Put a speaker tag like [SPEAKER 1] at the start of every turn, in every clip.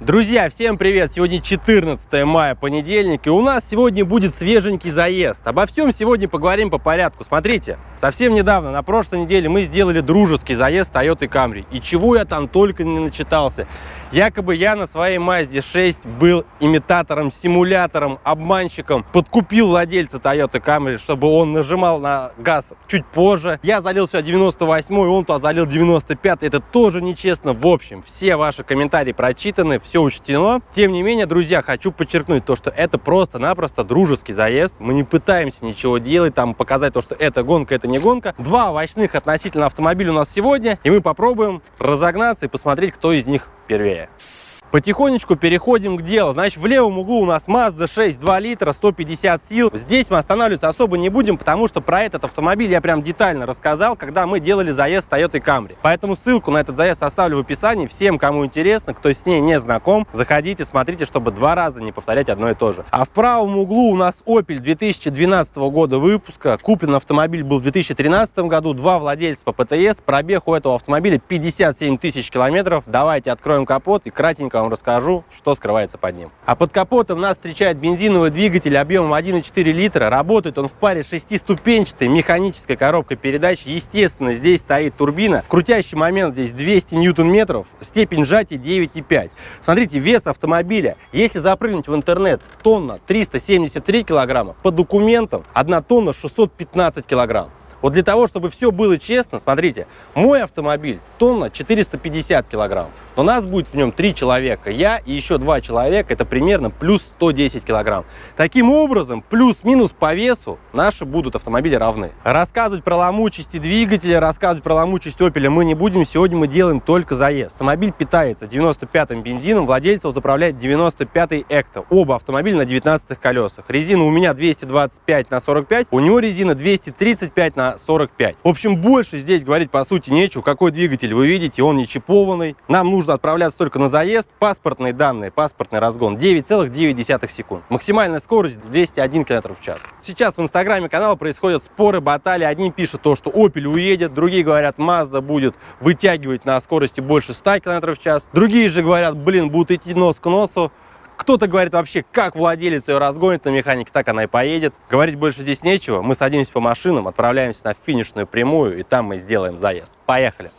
[SPEAKER 1] Друзья, всем привет! Сегодня 14 мая, понедельник, и у нас сегодня будет свеженький заезд. Обо всем сегодня поговорим по порядку. Смотрите, совсем недавно, на прошлой неделе, мы сделали дружеский заезд Toyota Camry. И чего я там только не начитался. Якобы я на своей Mazda 6 был имитатором, симулятором, обманщиком. Подкупил владельца Toyota Camry, чтобы он нажимал на газ чуть позже. Я залил сюда 98 он то залил 95 Это тоже нечестно. В общем, все ваши комментарии прочитаны, все учтено. Тем не менее, друзья, хочу подчеркнуть то, что это просто-напросто дружеский заезд. Мы не пытаемся ничего делать, там показать то, что это гонка, это не гонка. Два овощных относительно автомобиля у нас сегодня, и мы попробуем разогнаться и посмотреть, кто из них первее. Потихонечку переходим к делу. Значит, в левом углу у нас Mazda 6 2 литра, 150 сил. Здесь мы останавливаться особо не будем, потому что про этот автомобиль я прям детально рассказал, когда мы делали заезд Toyota Camry. Поэтому ссылку на этот заезд оставлю в описании. Всем, кому интересно, кто с ней не знаком, заходите, смотрите, чтобы два раза не повторять одно и то же. А в правом углу у нас Opel 2012 года выпуска. Куплен автомобиль был в 2013 году. Два владельца по ПТС. Пробег у этого автомобиля 57 тысяч километров. Давайте откроем капот и кратенько вам расскажу, что скрывается под ним. А под капотом нас встречает бензиновый двигатель объемом 1,4 литра. Работает он в паре шестиступенчатой механической коробкой передач. Естественно, здесь стоит турбина. Крутящий момент здесь 200 ньютон-метров. Степень сжатия 9,5. Смотрите, вес автомобиля. Если запрыгнуть в интернет, тонна 373 килограмма. По документам 1 тонна 615 килограмм. Вот для того, чтобы все было честно, смотрите, мой автомобиль тонна 450 килограмм. Но нас будет в нем три человека. Я и еще два человека, это примерно плюс 110 килограмм. Таким образом, плюс-минус по весу наши будут автомобили равны. Рассказывать про ломучести двигателя, рассказывать про ломучесть Opel мы не будем. Сегодня мы делаем только заезд. Автомобиль питается 95-м бензином, владелец его заправляет 95-й Экто. Оба автомобиля на 19 колесах. Резина у меня 225 на 45, у него резина 235 на 45. В общем, больше здесь говорить по сути нечего. Какой двигатель вы видите, он не чипованный. Нам нужно отправляться только на заезд. Паспортные данные, паспортный разгон 9,9 секунд. Максимальная скорость 201 км в час. Сейчас в инстаграме канала происходят споры, баталии. Одни пишут то, что Opel уедет, другие говорят, Mazda будет вытягивать на скорости больше 100 км в час. Другие же говорят, блин, будут идти нос к носу. Кто-то говорит вообще, как владелец ее разгонит на механике, так она и поедет. Говорить больше здесь нечего. Мы садимся по машинам, отправляемся на финишную прямую, и там мы сделаем заезд. Поехали!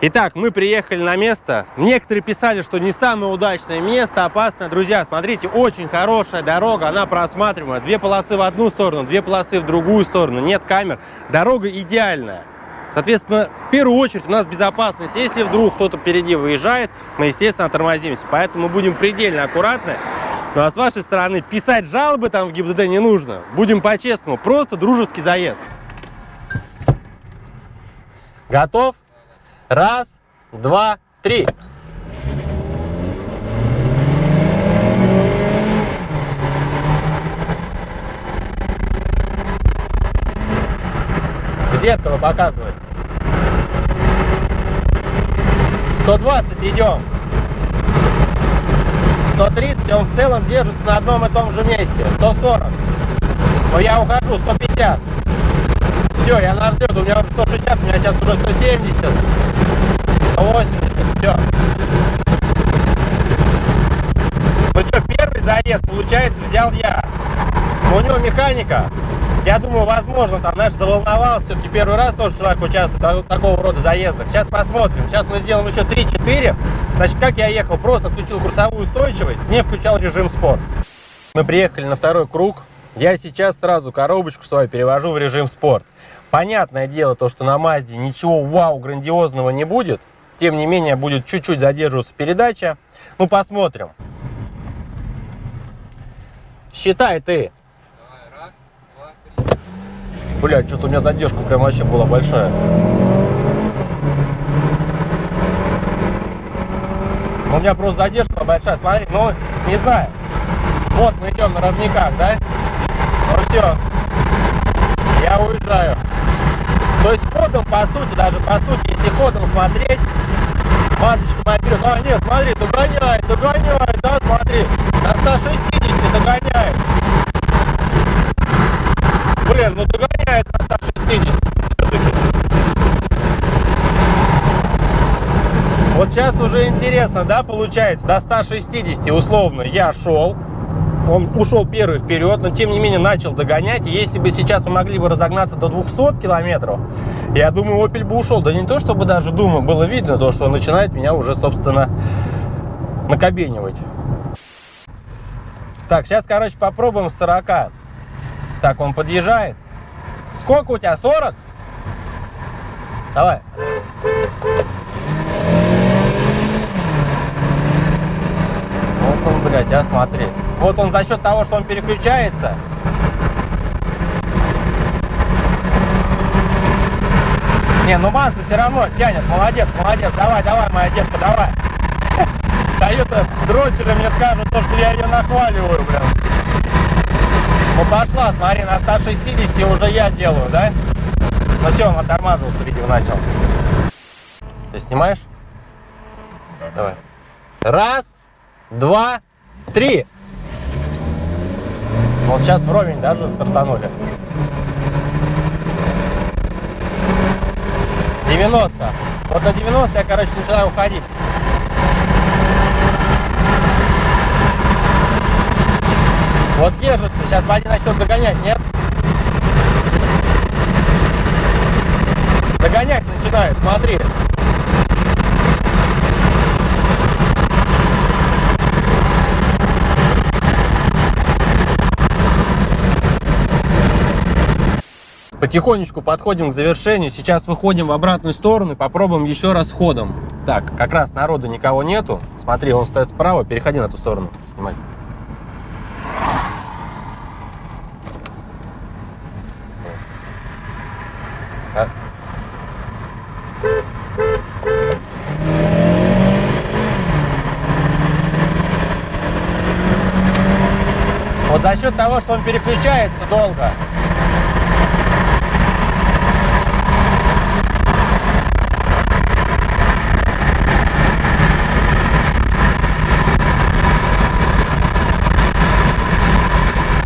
[SPEAKER 1] Итак, мы приехали на место. Некоторые писали, что не самое удачное место, опасное. Друзья, смотрите, очень хорошая дорога, она просматриваемая. Две полосы в одну сторону, две полосы в другую сторону, нет камер. Дорога идеальная. Соответственно, в первую очередь у нас безопасность. Если вдруг кто-то впереди выезжает, мы, естественно, тормозимся. Поэтому мы будем предельно аккуратны. Ну а с вашей стороны писать жалобы там в ГИБДД не нужно. Будем по-честному, просто дружеский заезд. Готов? Раз, два, три. Зеркало показывает. 120 идем. 130, он в целом держится на одном и том же месте. 140. Но я ухожу, 150. Все, я на взлет, у меня уже 160, у меня сейчас уже 170. 180, все. Ну что, первый заезд, получается, взял я. У него механика. Я думаю, возможно, там, знаешь, заволновался. Все-таки первый раз тоже человек участвует в такого рода заездах. Сейчас посмотрим. Сейчас мы сделаем еще 3-4. Значит, как я ехал, просто включил курсовую устойчивость, не включал режим спорт. Мы приехали на второй круг. Я сейчас сразу коробочку свою перевожу в режим спорт. Понятное дело, то, что на Мазде ничего вау грандиозного не будет. Тем не менее, будет чуть-чуть задерживаться передача. Ну, посмотрим. Считай ты. Блядь, что-то у меня задержка прям вообще была большая. У меня просто задержка большая, смотри, ну, не знаю. Вот мы идем на ровниках, да? Ну все, я уезжаю. То есть ходом, по сути, даже по сути, если ходом смотреть, маточка вперед. А, нет, смотри, догоняет, догоняет, да, смотри. На 160 догоняет. Блин, ну догоняет на 160 все-таки. Вот сейчас уже интересно, да, получается, до 160 условно я шел, он ушел первый вперед, но тем не менее начал догонять. Если бы сейчас мы могли бы разогнаться до 200 километров, я думаю, Opel бы ушел. Да не то, чтобы даже думаю, было видно то, что он начинает меня уже, собственно, накобенивать. Так, сейчас, короче, попробуем с 40. Так, он подъезжает. Сколько у тебя? 40? Давай. Вот он, блядь, а смотри. Вот он за счет того, что он переключается. Не, ну Мазда все равно тянет. Молодец, молодец. Давай, давай, моя детка, давай. Дают дрочеры мне скажут то, что я ее нахваливаю, блин. Ну пошла, смотри, на 160 уже я делаю, да? Ну все, он оттормаживаться, видимо, начал. Ты снимаешь? Давай. Раз, два, три. Вот сейчас вровень даже стартанули. 90. Вот на 90 я, короче, начинаю уходить. Вот держится. Сейчас Вадя начнет догонять, нет? Догонять начинает, смотри. Потихонечку подходим к завершению. Сейчас выходим в обратную сторону и попробуем еще раз ходом. Так, как раз народу никого нету. Смотри, он стоит справа. Переходи на ту сторону. Снимай. За счет того, что он переключается долго,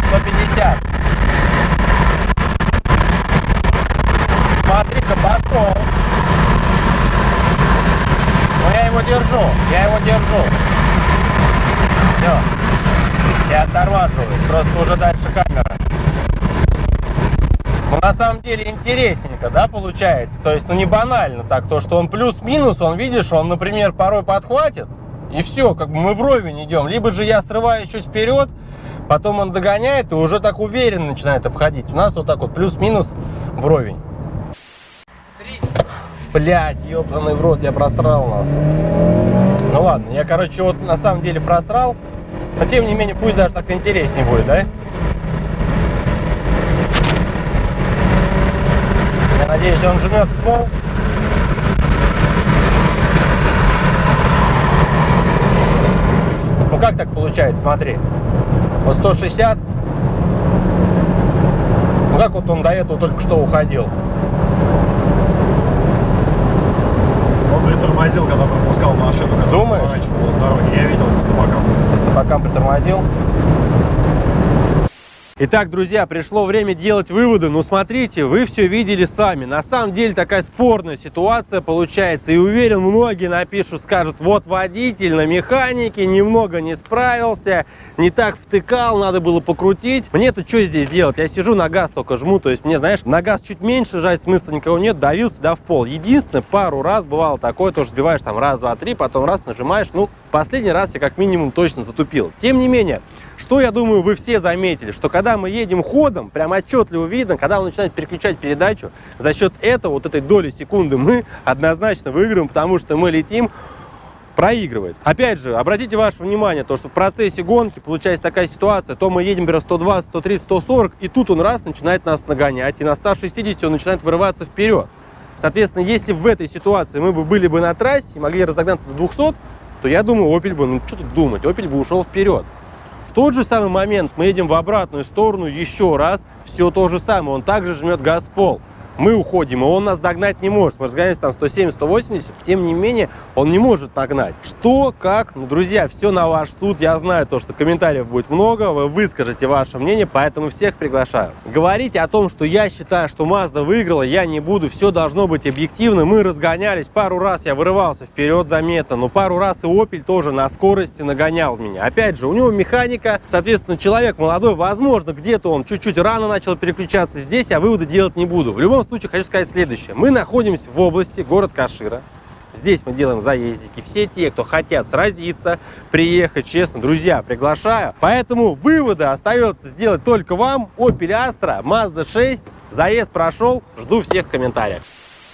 [SPEAKER 1] сто пятьдесят. Смотри-ка, пошел. Но я его держу, я его держу. Все. Я оттормаживаюсь, просто уже дальше камера. Ну, на самом деле интересненько, да, получается? То есть, ну, не банально так, то, что он плюс-минус, он, видишь, он, например, порой подхватит, и все, как бы мы вровень идем. Либо же я срываюсь чуть вперед, потом он догоняет и уже так уверенно начинает обходить. У нас вот так вот плюс-минус вровень. Блять, ебаный в рот, я просрал нахуй. Ну ладно, я, короче, вот на самом деле просрал. Но тем не менее, пусть даже так интереснее будет, да? Я надеюсь, он жмет в пол. Ну как так получается, смотри. Вот 160. Ну как вот он до этого только что уходил.
[SPEAKER 2] Он притормозил, когда пропускал машину, которая
[SPEAKER 1] Думаешь?
[SPEAKER 2] поворачивала с дороги. Я видел по стопакам.
[SPEAKER 1] По стопакам притормозил. Итак, друзья, пришло время делать выводы. Ну, смотрите, вы все видели сами. На самом деле такая спорная ситуация получается. И уверен, многие напишут, скажут, вот водитель на механике немного не справился, не так втыкал, надо было покрутить. Мне-то что здесь делать? Я сижу на газ только жму, то есть мне, знаешь, на газ чуть меньше жать смысла никого нет, давился, да, в пол. Единственное, пару раз бывало такое, тоже сбиваешь там раз, два, три, потом раз нажимаешь. Ну, последний раз я как минимум точно затупил. Тем не менее, что, я думаю, вы все заметили, что когда мы едем ходом, прям отчетливо видно, когда он начинает переключать передачу, за счет этого, вот этой доли секунды мы однозначно выиграем, потому что мы летим проигрывает. Опять же, обратите ваше внимание, то, что в процессе гонки получается такая ситуация, то мы едем, например, 120, 130, 140, и тут он раз начинает нас нагонять, и на 160 он начинает вырываться вперед. Соответственно, если в этой ситуации мы бы были бы на трассе и могли разогнаться до 200, то я думаю, Opel бы, ну что тут думать, Opel бы ушел вперед. Тот же самый момент мы едем в обратную сторону еще раз, все то же самое, он также жмет газ в пол. Мы уходим, и он нас догнать не может. Мы разгоняемся там 170-180, тем не менее, он не может нагнать. Что, как? Ну, друзья, все на ваш суд. Я знаю то, что комментариев будет много, вы выскажете ваше мнение, поэтому всех приглашаю. Говорить о том, что я считаю, что Mazda выиграла, я не буду. Все должно быть объективно. Мы разгонялись. Пару раз я вырывался вперед заметно, но пару раз и Opel тоже на скорости нагонял меня. Опять же, у него механика, соответственно, человек молодой, возможно, где-то он чуть-чуть рано начал переключаться. Здесь я выводы делать не буду. В любом случае, хочу сказать следующее. Мы находимся в области, город Кашира. Здесь мы делаем заездики. Все те, кто хотят сразиться, приехать, честно, друзья, приглашаю. Поэтому выводы остается сделать только вам. Opel Astra, Mazda 6, заезд прошел. Жду всех в комментариях.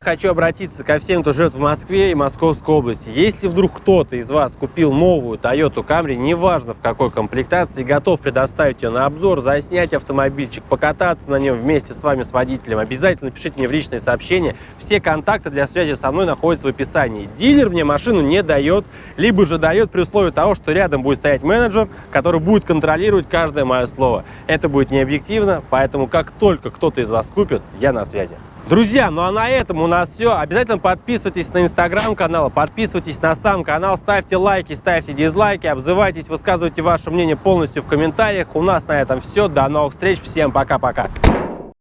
[SPEAKER 1] Хочу обратиться ко всем, кто живет в Москве и Московской области. Если вдруг кто-то из вас купил новую Toyota Camry, неважно в какой комплектации, готов предоставить ее на обзор, заснять автомобильчик, покататься на нем вместе с вами, с водителем, обязательно пишите мне в личные сообщения. Все контакты для связи со мной находятся в описании. Дилер мне машину не дает, либо же дает при условии того, что рядом будет стоять менеджер, который будет контролировать каждое мое слово. Это будет не объективно, поэтому как только кто-то из вас купит, я на связи. Друзья, ну а на этом у нас все. Обязательно подписывайтесь на инстаграм-канал, подписывайтесь на сам канал, ставьте лайки, ставьте дизлайки, обзывайтесь, высказывайте ваше мнение полностью в комментариях. У нас на этом все. До новых встреч. Всем пока-пока.